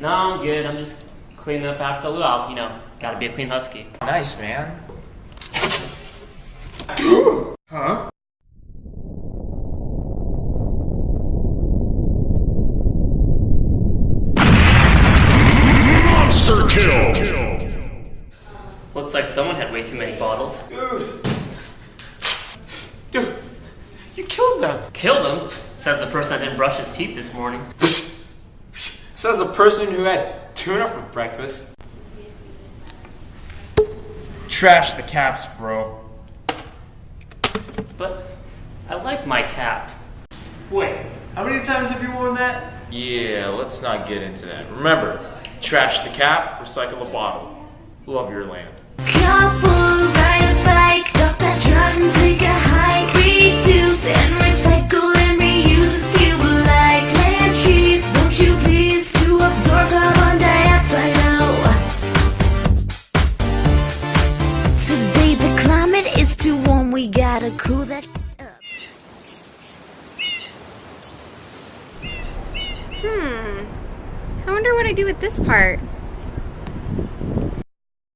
No, I'm good. I'm just cleaning up after the luau. You know, gotta be a clean husky. Nice, man. Huh? Monster kill. Looks like someone had way too many bottles. Dude. Dude, you killed them. Killed them? says the person that didn't brush his teeth this morning. Says the person who had tuna for breakfast. Trash the caps, bro. But I like my cap. Wait, how many times have you worn that? Yeah, let's not get into that. Remember, trash the cap, recycle the bottle. Love your land. It's too warm, we gotta cool that up. Hmm. I wonder what I do with this part.